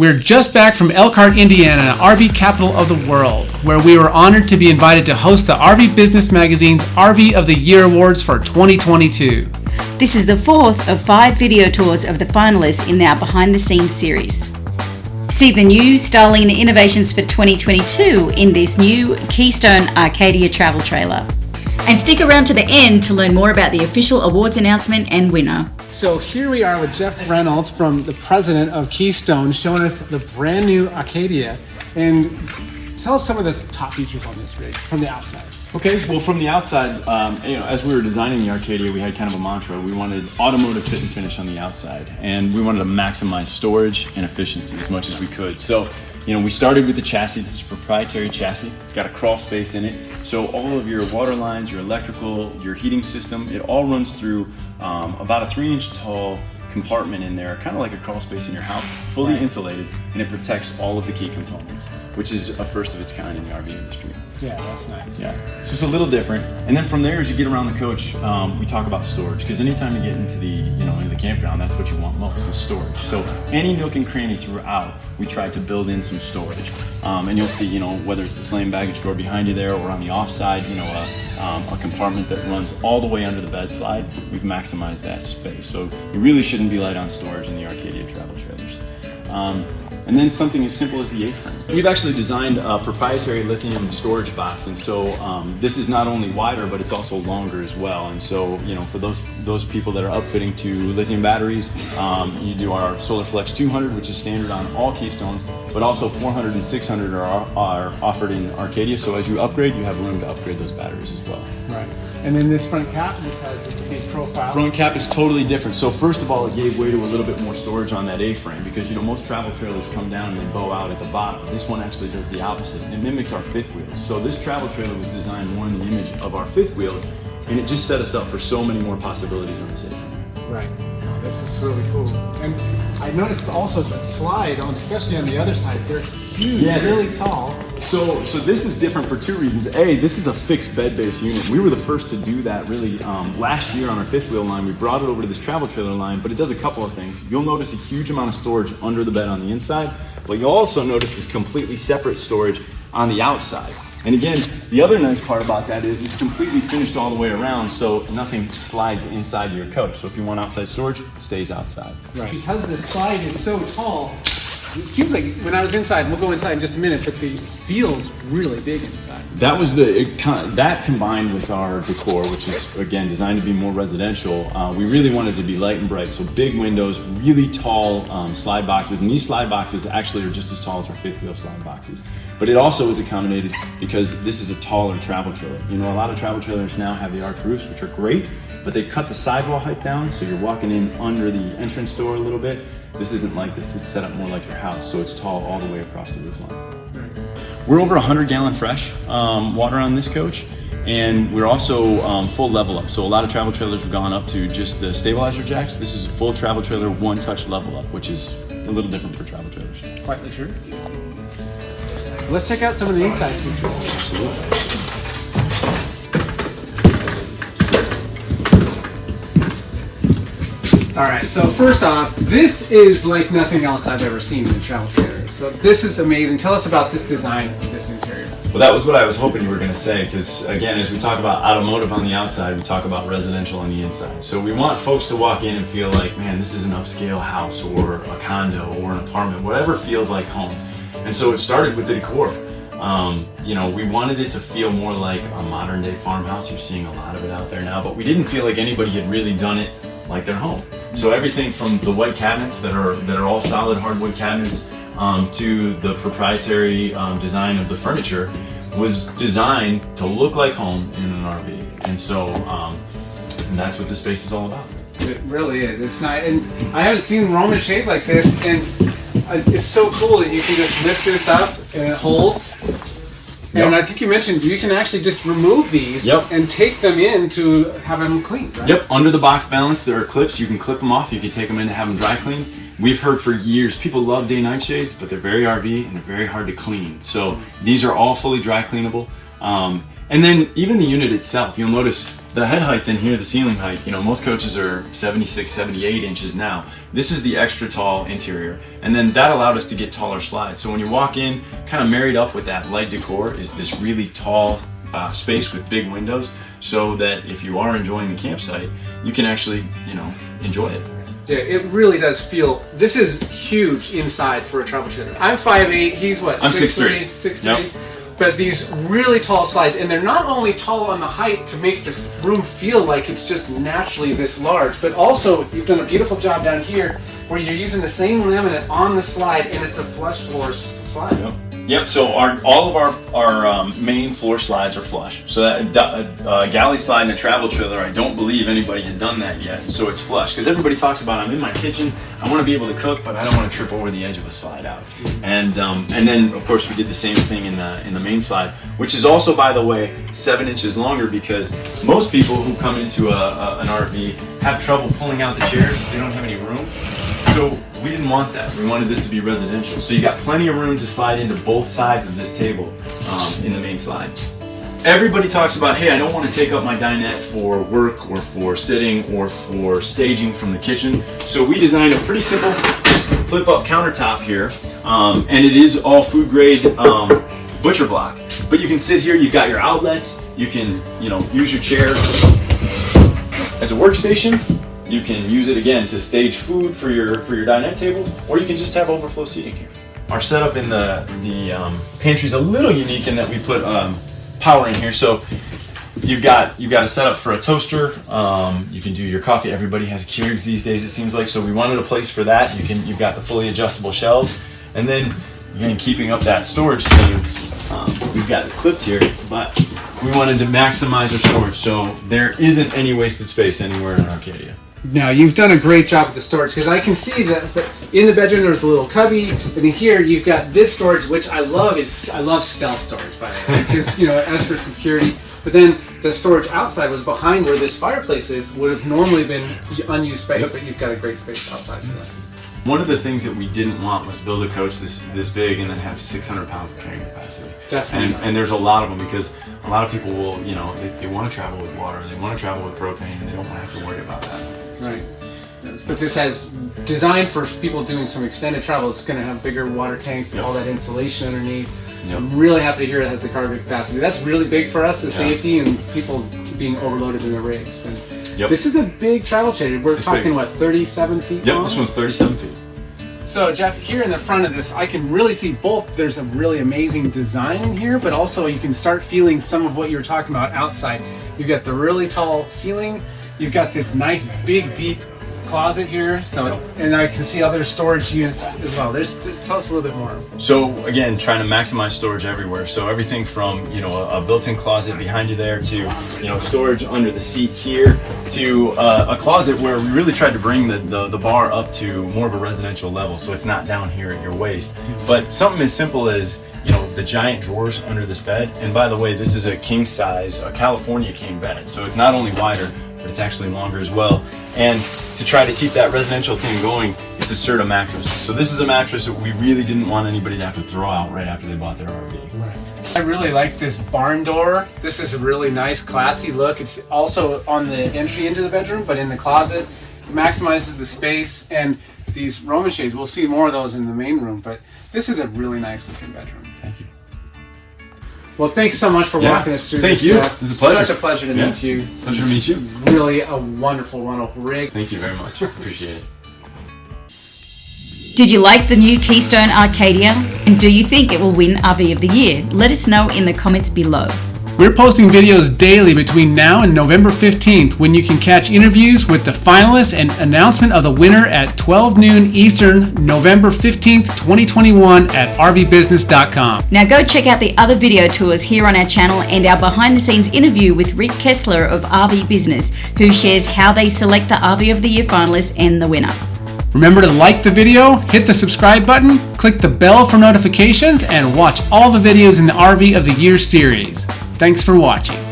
We're just back from Elkhart, Indiana, RV capital of the world, where we were honored to be invited to host the RV Business Magazine's RV of the Year Awards for 2022. This is the fourth of five video tours of the finalists in our behind the scenes series. See the new styling and innovations for 2022 in this new Keystone Arcadia travel trailer. And stick around to the end to learn more about the official awards announcement and winner. So here we are with Jeff Runels from the president of Keystone showing us the brand new Arcadia. And tell us some of the top features on this rig from the outside. Okay, well, from the outside, um, you know, as we were designing the Arcadia, we had kind of a mantra. We wanted automotive fit and finish on the outside, and we wanted to maximize storage and efficiency as much as we could. So you know, we started with the chassis. This is a proprietary chassis. It's got a crawl space in it. So all of your water lines, your electrical, your heating system, it all runs through um, about a three inch tall compartment in there, kind of like a crawl space in your house, fully right. insulated, and it protects all of the key components, which is a first of its kind in the RV industry. Yeah, that's nice. Yeah, so it's a little different. And then from there, as you get around the coach, um, we talk about storage because anytime you get into the you know into the campground, that's what you want most is storage. So any nook and cranny throughout, we try to build in some storage. Um, and you'll see, you know, whether it's the slam baggage door behind you there or on the offside, you know, a, um, a compartment that runs all the way under the bed slide, we've maximized that space. So you really shouldn't be light on storage in the Arcadia travel trailers. Um, and then something as simple as the A-frame. We've actually designed a proprietary lithium storage box, and so um, this is not only wider, but it's also longer as well. And so, you know, for those those people that are upfitting to lithium batteries, um, you do our Solar Flex 200, which is standard on all Keystones, but also 400 and 600 are, are offered in Arcadia. So as you upgrade, you have room to upgrade those batteries as well. Right. And then this front cap, this has a big profile. Front cap is totally different. So first of all, it gave way to a little bit more storage on that A-frame because you know most travel trailers come down and they bow out at the bottom. This one actually does the opposite. It mimics our fifth wheels. So this travel trailer was designed more in the image of our fifth wheels and it just set us up for so many more possibilities on the A-frame. Right. This is really cool. And I noticed also the slide on, especially on the other side, they're huge, yeah. really tall. So, so this is different for two reasons. A, this is a fixed bed base unit. We were the first to do that really um, last year on our fifth wheel line. We brought it over to this travel trailer line, but it does a couple of things. You'll notice a huge amount of storage under the bed on the inside, but you'll also notice this completely separate storage on the outside. And again, the other nice part about that is it's completely finished all the way around, so nothing slides inside your coach. So if you want outside storage, it stays outside. Right. Because the slide is so tall, it seems like when I was inside, we'll go inside in just a minute, but it feels really big inside. That was the, it, that combined with our decor, which is again designed to be more residential, uh, we really wanted to be light and bright. So big windows, really tall um, slide boxes, and these slide boxes actually are just as tall as our fifth wheel slide boxes. But it also is accommodated because this is a taller travel trailer. You know, a lot of travel trailers now have the arch roofs, which are great, but they cut the sidewall height down, so you're walking in under the entrance door a little bit. This isn't like this, this is set up more like your house, so it's tall all the way across the roofline. We're over 100 gallon fresh um, water on this coach, and we're also um, full level up. So a lot of travel trailers have gone up to just the stabilizer jacks. This is a full travel trailer, one touch level up, which is a little different for travel trailers. Quite the truth. Let's check out some of the inside features. Absolutely. All right, so first off, this is like nothing else I've ever seen in a travel trailer. So this is amazing. Tell us about this design this interior. Well, that was what I was hoping you were going to say, because again, as we talk about automotive on the outside, we talk about residential on the inside. So we want folks to walk in and feel like, man, this is an upscale house or a condo or an apartment, whatever feels like home. And so it started with the decor. Um, you know, we wanted it to feel more like a modern day farmhouse. You're seeing a lot of it out there now, but we didn't feel like anybody had really done it like their home. So everything from the white cabinets that are that are all solid hardwood cabinets um, to the proprietary um, design of the furniture was designed to look like home in an RV. And so um, and that's what the space is all about. It really is. It's not, and I haven't seen Roman shades like this, and it's so cool that you can just lift this up and it holds. Yep. And I think you mentioned you can actually just remove these yep. and take them in to have them cleaned, right? Yep, under the box balance there are clips. You can clip them off. You can take them in to have them dry cleaned. We've heard for years people love day-night shades, but they're very RV and they're very hard to clean. So these are all fully dry cleanable. Um, and then even the unit itself, you'll notice the head height in here, the ceiling height, you know, most coaches are 76, 78 inches now. This is the extra tall interior. And then that allowed us to get taller slides. So when you walk in, kind of married up with that light decor is this really tall uh, space with big windows so that if you are enjoying the campsite, you can actually, you know, enjoy it. Yeah, it really does feel. This is huge inside for a travel trailer. I'm 5'8", he's what? I'm 6'3", 6'3". 6'3". Yep. But these really tall slides, and they're not only tall on the height to make the room feel like it's just naturally this large, but also you've done a beautiful job down here where you're using the same laminate on the slide, and it's a flush floor slide. Yep. Yep. So our all of our our um, main floor slides are flush. So that uh, uh, galley slide and a travel trailer, I don't believe anybody had done that yet. So it's flush because everybody talks about I'm in my kitchen, I want to be able to cook, but I don't want to trip over the edge of a slide out. And um, and then of course we did the same thing in the in the main slide, which is also by the way seven inches longer because most people who come into a, a, an RV have trouble pulling out the chairs. They don't have any room. So we didn't want that. We wanted this to be residential. So you got plenty of room to slide into both sides of this table um, in the main slide. Everybody talks about, hey, I don't want to take up my dinette for work or for sitting or for staging from the kitchen. So we designed a pretty simple flip up countertop here. Um, and it is all food grade um, butcher block. But you can sit here, you've got your outlets, you can, you know, use your chair as a workstation. You can use it again to stage food for your for your dinette table, or you can just have overflow seating here. Our setup in the the um, pantry is a little unique in that we put um, power in here. So you've got you've got a setup for a toaster. Um, you can do your coffee. Everybody has Keurigs these days. It seems like so. We wanted a place for that. You can you've got the fully adjustable shelves, and then again keeping up that storage theme. Um, we've got it clipped here, but we wanted to maximize our storage, so there isn't any wasted space anywhere in Arcadia. Now you've done a great job with the storage because I can see that, in the bedroom there's a little cubby, and in here you've got this storage, which I love. Is I love stealth storage by the way, because you know as for security. But then the storage outside was behind where this fireplace is. Would have normally been unused space, but you've got a great space outside for that. One of the things that we didn't want was build a coach this this big and then have 600 pounds of carrying capacity. Definitely. And, and there's a lot of them because a lot of people will, you know, they, they want to travel with water, they want to travel with propane, and they don't want to have to worry about that. Right. But this has designed for people doing some extended travel. It's going to have bigger water tanks, Yep. all that insulation underneath. Yep. I'm really happy to hear it has the cargo capacity. That's really big for us, the Yeah. safety and people being overloaded in their rigs. And Yep. This is a big travel trailer. We're It's talking big. what, 37 feet Yep, long? this one's 37 feet. So Jeff, here in the front of this, I can really see both. There's a really amazing design in here, but also you can start feeling some of what you were talking about outside. You've got the really tall ceiling. You've got this nice, big, deep closet here. So, and I can see other storage units as well. There's, there's tell us a little bit more. So again, trying to maximize storage everywhere. So everything from you know a, a built-in closet behind you there to you know storage under the seat here to uh, a closet where we really tried to bring the, the the bar up to more of a residential level, so it's not down here at your waist. But something as simple as you know the giant drawers under this bed. And by the way, this is a king size, a California king bed, so it's not only wider, but it's actually longer as well. And to try to keep that residential thing going, it's a Serta mattress. So this is a mattress that we really didn't want anybody to have to throw out right after they bought their RV. I really like this barn door. This is a really nice, classy look. It's also on the entry into the bedroom, but in the closet. It maximizes the space and these Roman shades. We'll see more of those in the main room, but this is a really nice looking bedroom. Thank you. Well, thanks so much for Yeah. walking us through. Thank this, you. Jeff. This is a pleasure. Such a pleasure to Yeah. meet you. Pleasure to meet you. Really a wonderful, wonderful rig. Thank you very much. Appreciate it. Did you like the new Keystone Arcadia? And do you think it will win RV of the Year? Let us know in the comments below. We're posting videos daily between now and November 15th when you can catch interviews with the finalists and announcement of the winner at 12 noon Eastern, November 15th, 2021 at rvbusiness.com. Now go check out the other video tours here on our channel and our behind the scenes interview with Rick Kessler of RV Business, who shares how they select the RV of the Year finalists and the winner. Remember to like the video, hit the subscribe button, click the bell for notifications, and watch all the videos in the RV of the Year series. Thanks for watching.